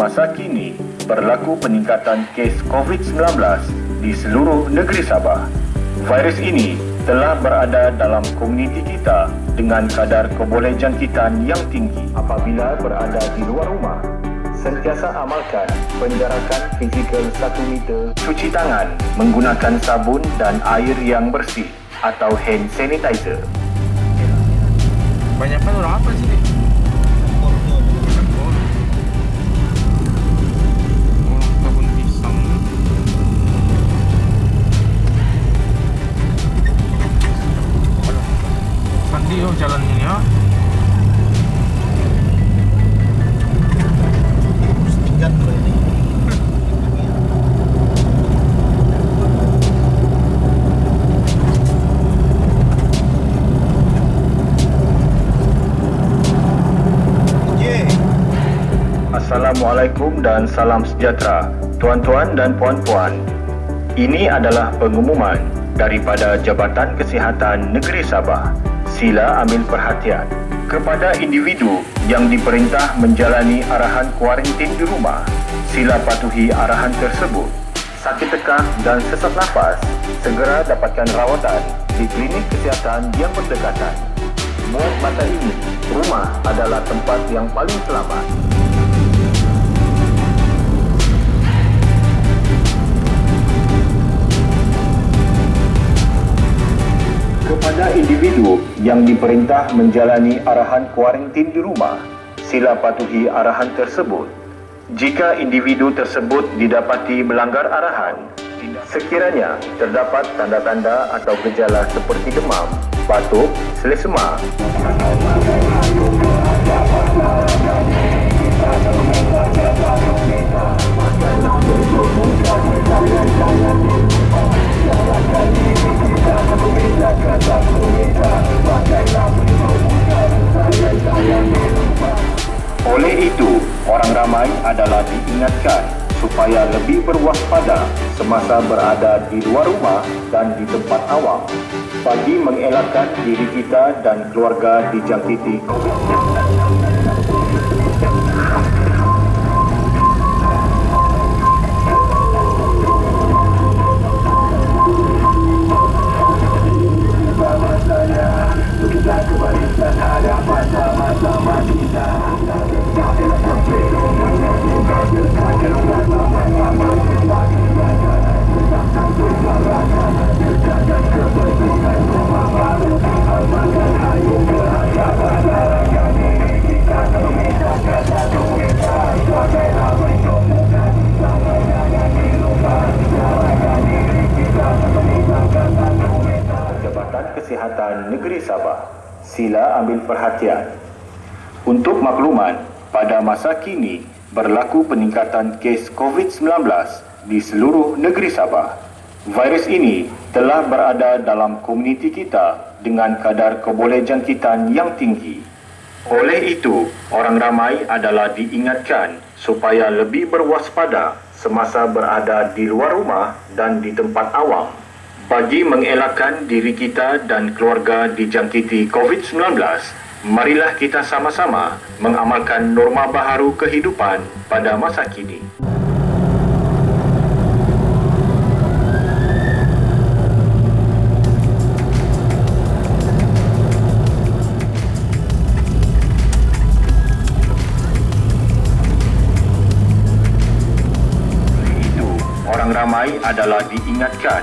Masa kini berlaku peningkatan kes COVID-19 di seluruh negeri Sabah. Virus ini telah berada dalam komuniti kita dengan kadar kebolehjangkitan yang tinggi. Apabila berada di luar rumah, sentiasa amalkan penjarakan fizikal 1 meter, cuci tangan menggunakan sabun dan air yang bersih atau hand sanitizer. Banyak kan orang apa sini? Mandi oh jalan ini ya. Setingkat kalau ini. Ye. Assalamualaikum dan salam sejahtera, tuan-tuan dan puan-puan. Ini adalah pengumuman daripada Jabatan Kesihatan Negeri Sabah. Sila ambil perhatian kepada individu yang diperintah menjalani arahan kuarantin di rumah. Sila patuhi arahan tersebut. Sakit tekak dan sesak nafas, segera dapatkan rawatan di klinik kesihatan yang berdekatan. Buat masa ini, rumah adalah tempat yang paling selamat. Kepada individu yang diperintah menjalani arahan kuarantin di rumah, sila patuhi arahan tersebut. Jika individu tersebut didapati melanggar arahan, sekiranya terdapat tanda-tanda atau gejala seperti demam, batuk, selesema, Oleh itu, orang ramai adalah diingatkan supaya lebih berwaspada semasa berada di luar rumah dan di tempat awam bagi mengelakkan diri kita dan keluarga dijangkiti COVID-19. Kesihatan Negeri Sabah, sila ambil perhatian. Untuk makluman, pada masa kini berlaku peningkatan kes COVID-19 di seluruh negeri Sabah. Virus ini telah berada dalam komuniti kita dengan kadar kebolehjangkitan yang tinggi. Oleh itu, orang ramai adalah diingatkan supaya lebih berwaspada semasa berada di luar rumah dan di tempat awam bagi mengelakkan diri kita dan keluarga dijangkiti COVID-19, marilah kita sama-sama mengamalkan norma baharu kehidupan pada masa kini. Orang ramai adalah diingatkan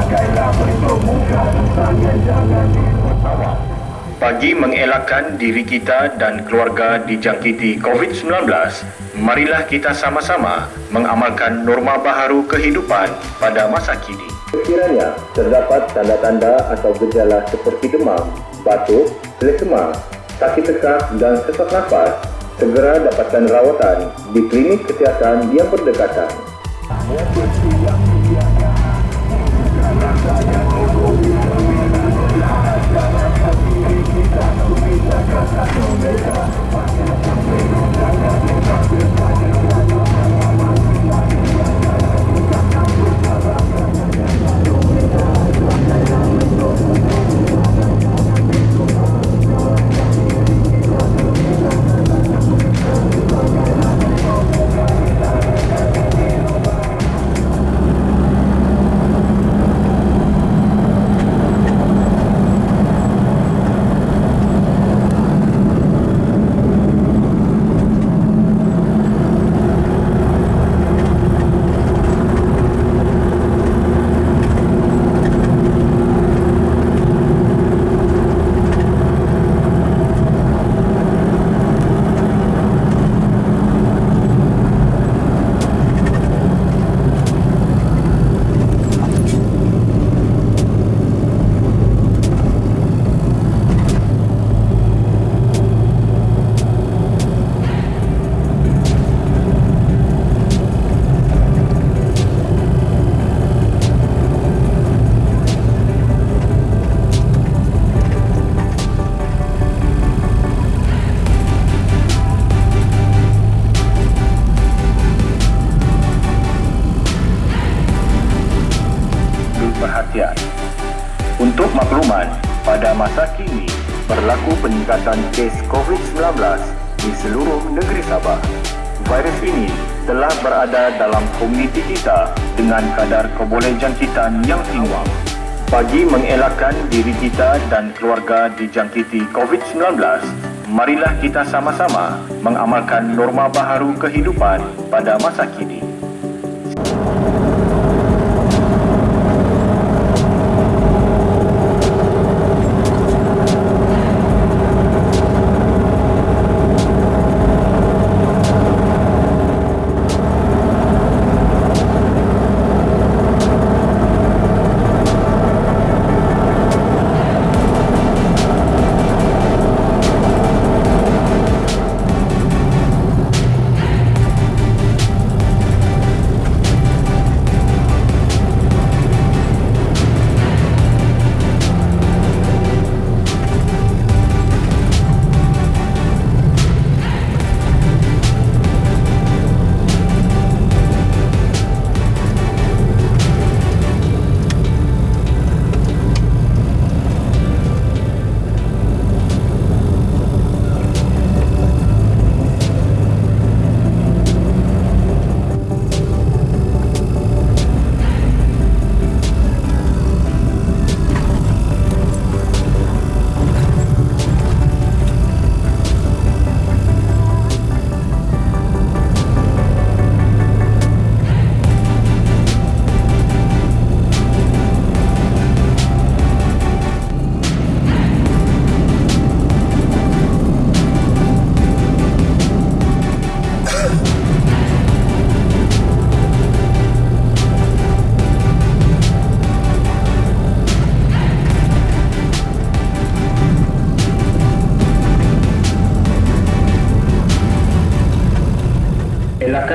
Bagi mengelakkan diri kita dan keluarga dijangkiti COVID-19, marilah kita sama-sama mengamalkan norma baharu kehidupan pada masa kini. Sekiranya terdapat tanda-tanda atau gejala seperti demam, batuk, selesema, sakit tekak dan sesak nafas, segera dapatkan rawatan di klinik kesihatan yang berdekatan. Música Untuk makluman, pada masa kini berlaku peningkatan kes COVID-19 di seluruh negeri Sabah. Virus ini telah berada dalam komuniti kita dengan kadar kebolehjangkitan yang tinggi. Bagi mengelakkan diri kita dan keluarga dijangkiti COVID-19, marilah kita sama-sama mengamalkan norma baharu kehidupan pada masa kini.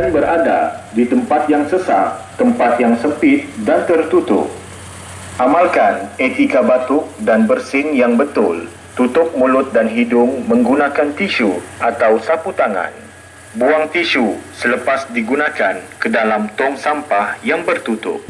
Elakkan berada di tempat yang sesak, tempat yang sempit dan tertutup. Amalkan etika batuk dan bersin yang betul. Tutup mulut dan hidung menggunakan tisu atau sapu tangan. Buang tisu selepas digunakan ke dalam tong sampah yang bertutup.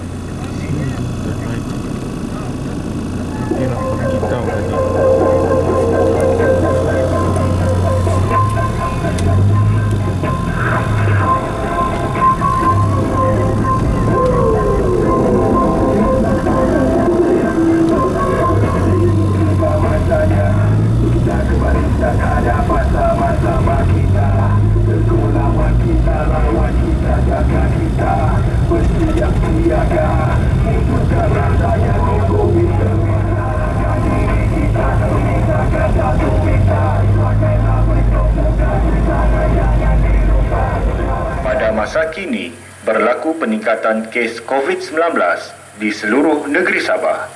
Pada masa kini, berlaku peningkatan kes COVID-19 di seluruh negeri Sabah.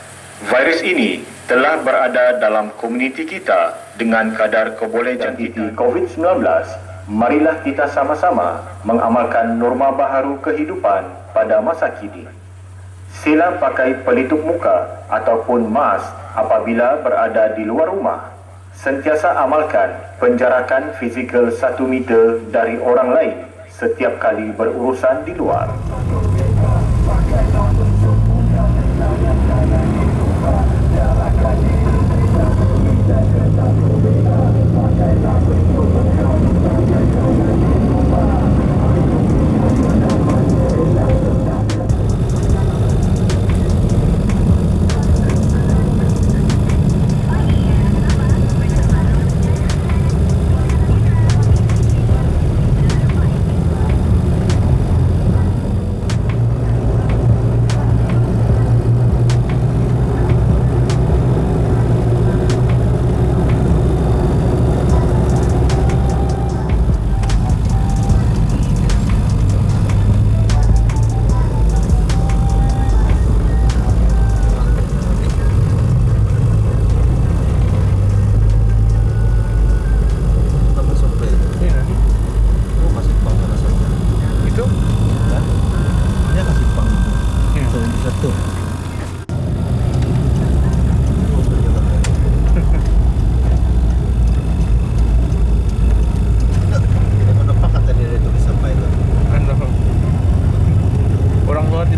Virus ini telah berada dalam komuniti kita dengan kadar kebolehjangkitan COVID-19. Marilah kita sama-sama mengamalkan norma baharu kehidupan pada masa kini. Sila pakai pelitup muka ataupun mask apabila berada di luar rumah. Sentiasa amalkan penjarakan fizikal 1 meter dari orang lain setiap kali berurusan di luar.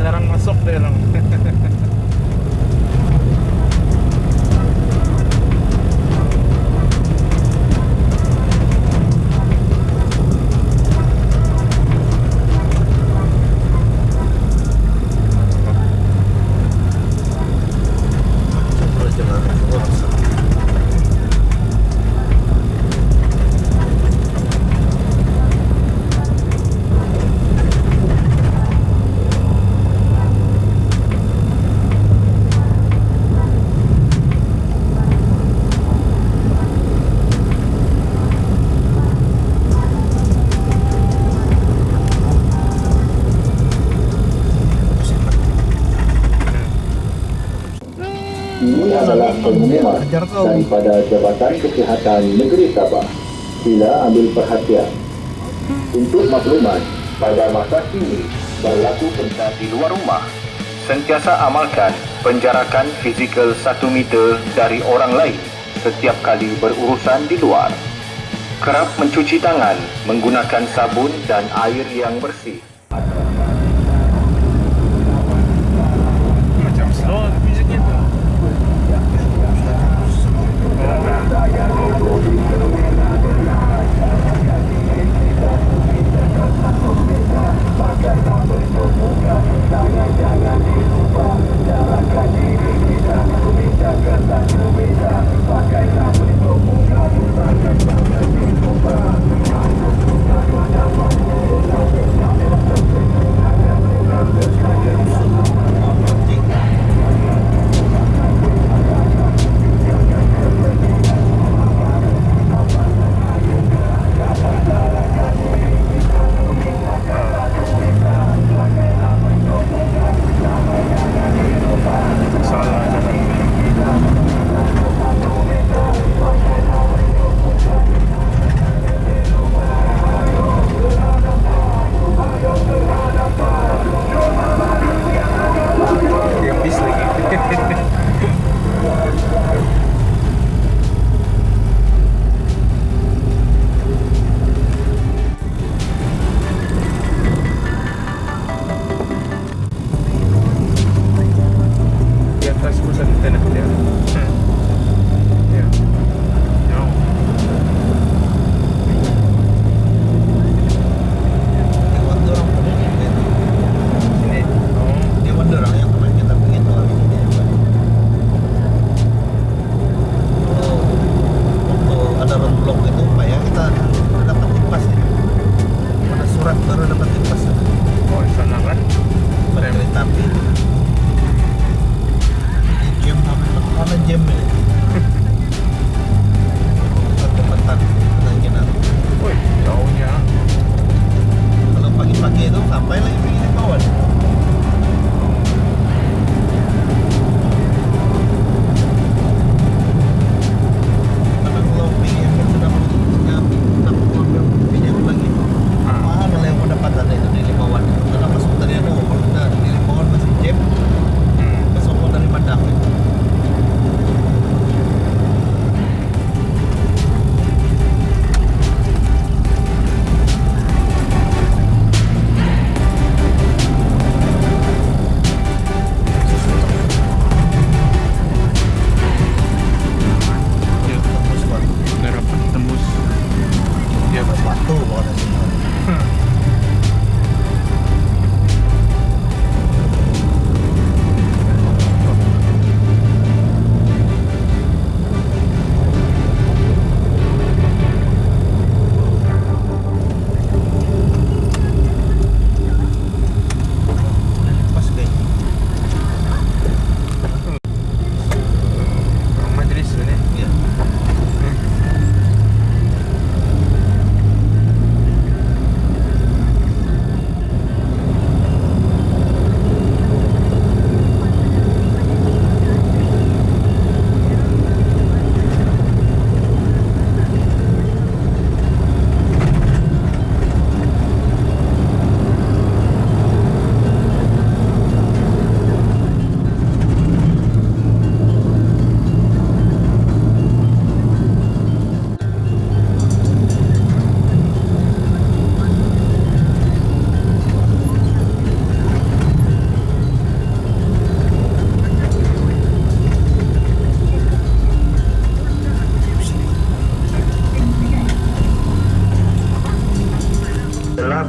dilarang masuk deh dong daripada Jabatan Kesihatan Negeri Sabah. Sila ambil perhatian. Untuk makluman, pada masa kini berlaku pentas di luar rumah. Sentiasa amalkan penjarakan fizikal 1 meter dari orang lain setiap kali berurusan di luar. Kerap mencuci tangan menggunakan sabun dan air yang bersih.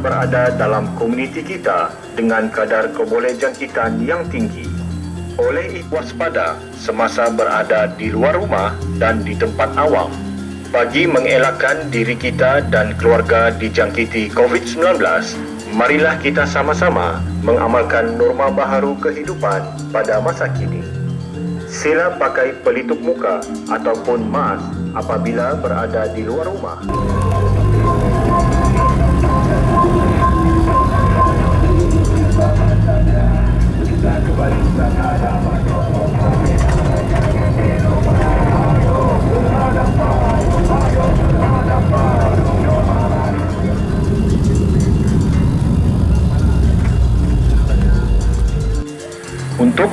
Berada dalam komuniti kita dengan kadar kebolehjangkitan yang tinggi. Oleh itu waspada semasa berada di luar rumah dan di tempat awam. Bagi mengelakkan diri kita dan keluarga dijangkiti COVID-19, marilah kita sama-sama mengamalkan norma baharu kehidupan pada masa kini. Sila pakai pelitup muka ataupun mask apabila berada di luar rumah. Untuk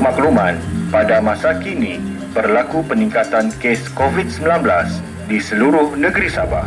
makluman, pada masa kini berlaku peningkatan kes COVID-19 di seluruh negeri Sabah.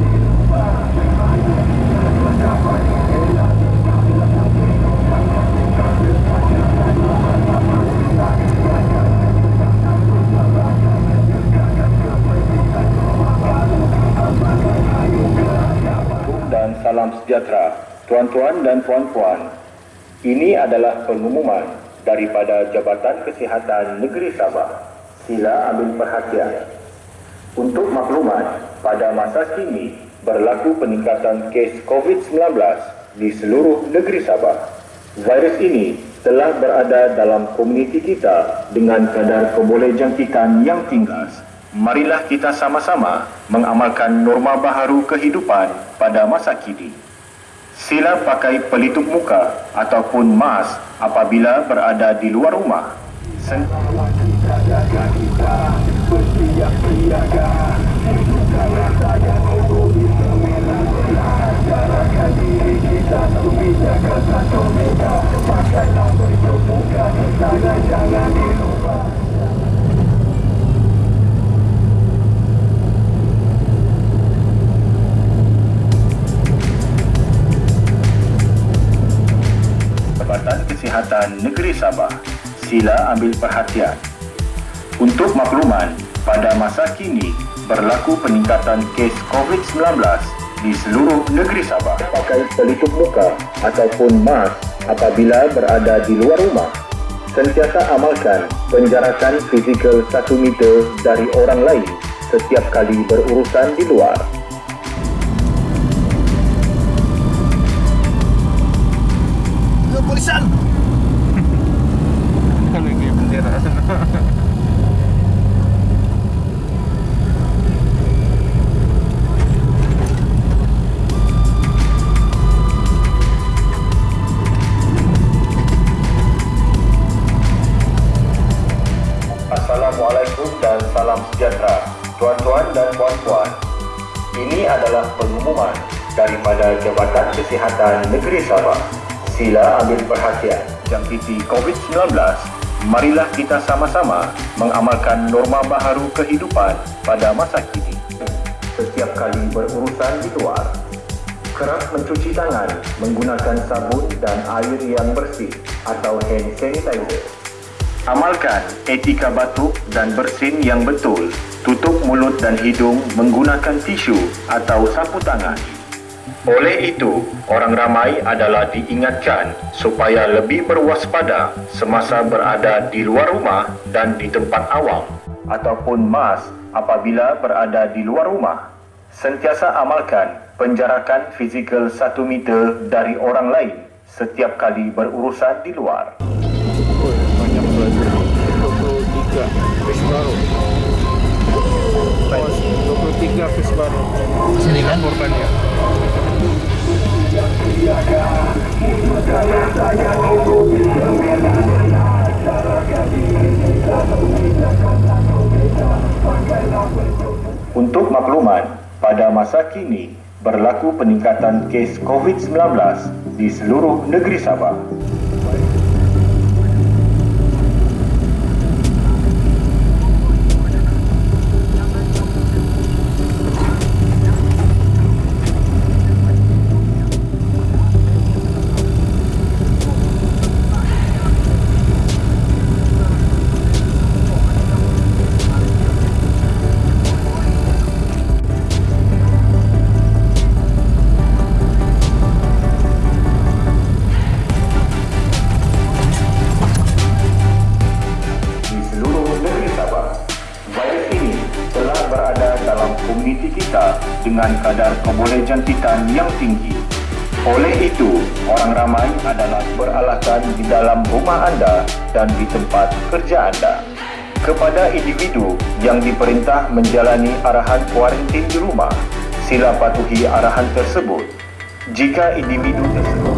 salam sejahtera, tuan-tuan dan puan-puan. Ini adalah pengumuman daripada Jabatan Kesihatan Negeri Sabah. Sila ambil perhatian. Untuk makluman, pada masa kini berlaku peningkatan kes COVID-19 di seluruh negeri Sabah. Virus ini telah berada dalam komuniti kita dengan kadar kebolehjangkitan yang tinggi. Marilah kita sama-sama mengamalkan norma baharu kehidupan pada masa kini. Sila pakai pelitup muka ataupun mask apabila berada di luar rumah. Sen- Jabatan Kesihatan Negeri Sabah. Sila ambil perhatian. Untuk makluman, pada masa kini berlaku peningkatan kes COVID-19 di seluruh negeri Sabah. Pakai pelitup muka ataupun mask apabila berada di luar rumah. Sentiasa amalkan penjarakan fizikal 1 meter dari orang lain setiap kali berurusan di luar. Kesihatan Negeri Sabah. Sila ambil perhatian. Jangkiti COVID-19, marilah kita sama-sama mengamalkan norma baharu kehidupan pada masa kini. Setiap kali berurusan di luar, kerap mencuci tangan menggunakan sabun dan air yang bersih atau hand sanitizer. Amalkan etika batuk dan bersin yang betul. Tutup mulut dan hidung menggunakan tisu atau sapu tangan. Oleh itu, orang ramai adalah diingatkan supaya lebih berwaspada semasa berada di luar rumah dan di tempat awam ataupun mas apabila berada di luar rumah. Sentiasa amalkan penjarakan fizikal 1 meter dari orang lain setiap kali berurusan di luar. Oh, banyak belajar. 23 fish baru. Oh, 23 fish baru. Sini kan? Korbannya. Untuk makluman, pada masa kini berlaku peningkatan kes COVID-19 di seluruh negeri Sabah. Dalam rumah anda dan di tempat kerja anda. Kepada individu yang diperintah menjalani arahan kuarantin di rumah, sila patuhi arahan tersebut. Jika individu tersebut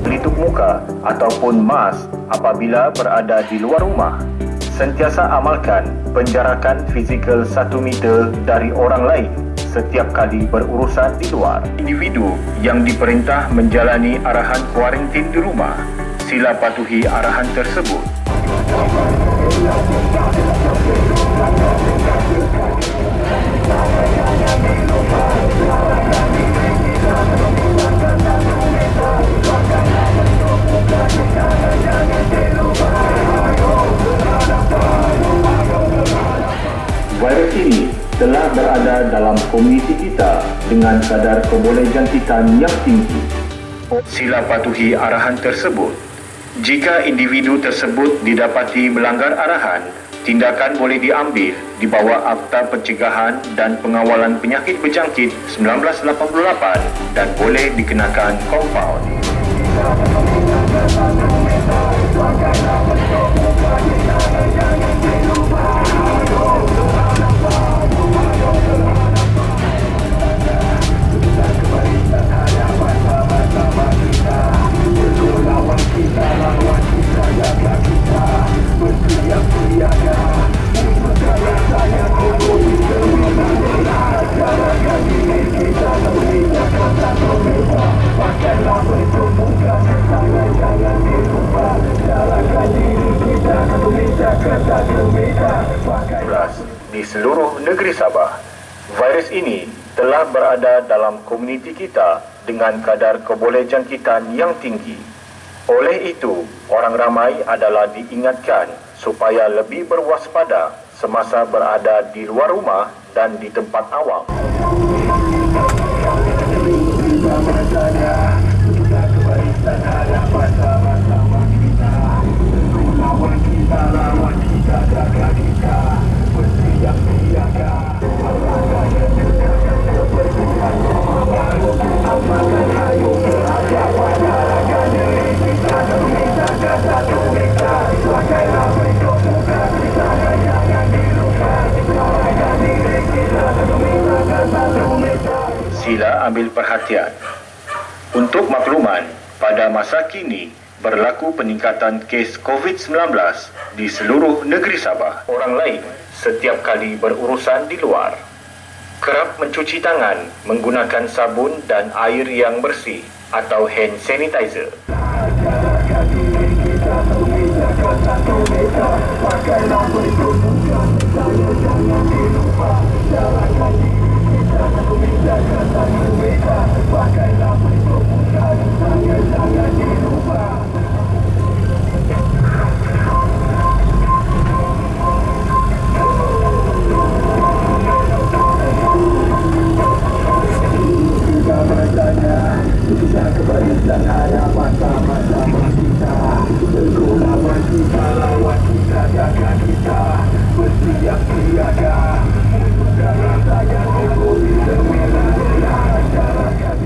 pelitup muka ataupun mask apabila berada di luar rumah. Sentiasa amalkan penjarakan fizikal 1 meter dari orang lain setiap kali berurusan di luar. Individu yang diperintah menjalani arahan kuarantin di rumah, sila patuhi arahan tersebut. Ini telah berada dalam komuniti kita dengan kadar kebolehjangkitan yang tinggi. Sila patuhi arahan tersebut. Jika individu tersebut didapati melanggar arahan, tindakan boleh diambil di bawah Akta Pencegahan dan Pengawalan Penyakit Berjangkit 1988 dan boleh dikenakan kompaun. Di seluruh negeri Sabah. Virus ini telah berada dalam komuniti kita dengan kadar kebolehjangkitan yang tinggi. Oleh itu, orang ramai adalah diingatkan supaya lebih berwaspada semasa berada di luar rumah dan di tempat awam. Sila ambil perhatian. Untuk makluman, pada masa kini berlaku peningkatan kes COVID-19 di seluruh negeri Sabah. Orang lain setiap kali berurusan di luar. Kerap mencuci tangan menggunakan sabun dan air yang bersih atau hand sanitizer.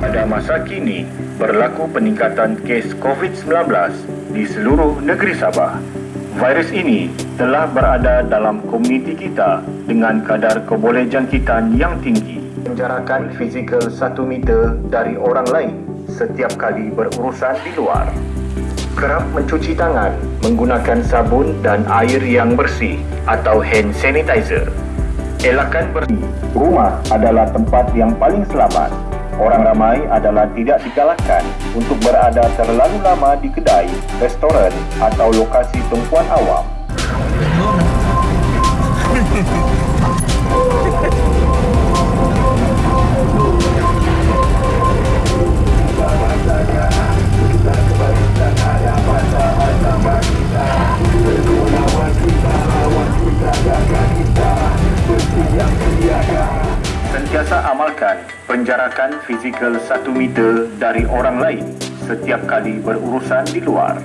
Pada masa kini, berlaku peningkatan kes COVID-19 di seluruh negeri Sabah. Virus ini telah berada dalam komuniti kita dengan kadar kebolehjangkitan yang tinggi. Penjarakan fizikal 1 meter dari orang lain setiap kali berurusan di luar. Kerap mencuci tangan menggunakan sabun dan air yang bersih atau hand sanitizer. Elakkan bersih. Rumah adalah tempat yang paling selamat. Orang ramai adalah tidak digalakkan untuk berada terlalu lama di kedai, restoran atau lokasi tumpuan awam. Sentiasa amalkan penjarakan fizikal 1 meter dari orang lain setiap kali berurusan di luar.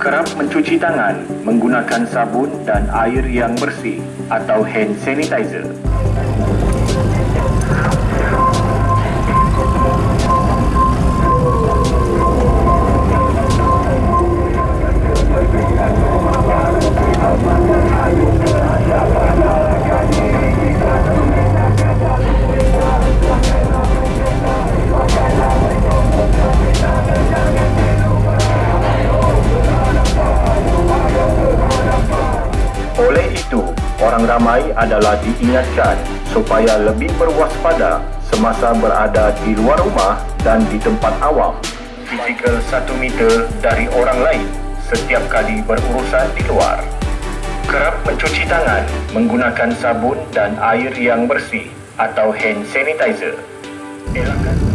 Kerap mencuci tangan menggunakan sabun dan air yang bersih atau hand sanitizer. Ramai adalah diingatkan supaya lebih berwaspada semasa berada di luar rumah dan di tempat awam. Fizikal 1 meter dari orang lain setiap kali berurusan di luar. Kerap mencuci tangan menggunakan sabun dan air yang bersih atau hand sanitizer. Elakkan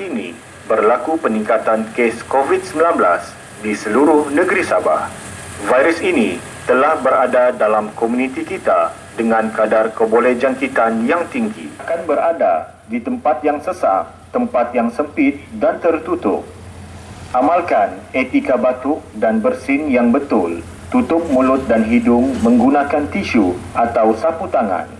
kini berlaku peningkatan kes COVID-19 di seluruh negeri Sabah. Virus ini telah berada dalam komuniti kita dengan kadar kebolehjangkitan yang tinggi. Akan berada di tempat yang sesak, tempat yang sempit dan tertutup. Amalkan etika batuk dan bersin yang betul. Tutup mulut dan hidung menggunakan tisu atau sapu tangan.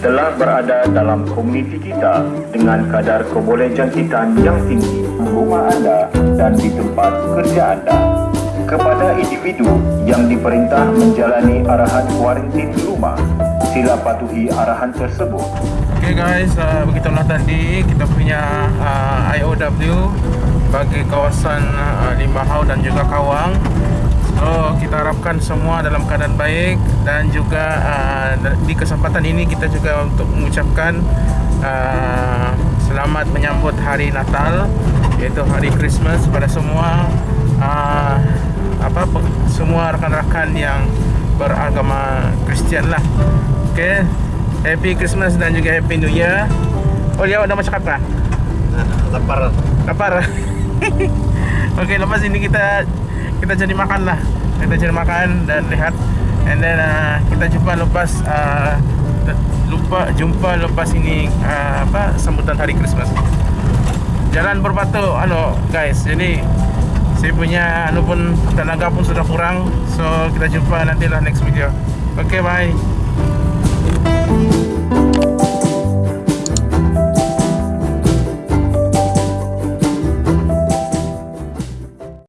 telah berada dalam komuniti kita dengan kadar kebolehjangkitan yang tinggi di rumah anda dan di tempat kerja anda. Kepada individu yang diperintah menjalani arahan kuarantin di rumah, sila patuhi arahan tersebut. Okay guys, uh, begitulah tadi kita punya uh, IOW bagi kawasan uh, Limbahau dan juga Kawang. So kita harapkan semua dalam keadaan baik dan juga uh, di kesempatan ini kita juga untuk mengucapkan uh, selamat menyambut hari Natal iaitu hari Christmas kepada semua uh, apa semua rakan-rakan yang beragama Kristian lah. Okay. Happy Christmas dan juga Happy New Year. Oh, dia nak cakap apa? Lapar. Lapar. Okey, lepas ini kita kita jadi makan lah. Kita jadi makan dan lihat. And then uh, kita jumpa lepas uh, lupa jumpa lepas ini uh, apa sambutan hari Christmas. Jalan berbatu anu guys. Jadi saya punya anu pun tenaga pun sudah kurang. So kita jumpa nantilah next video. Okay, bye.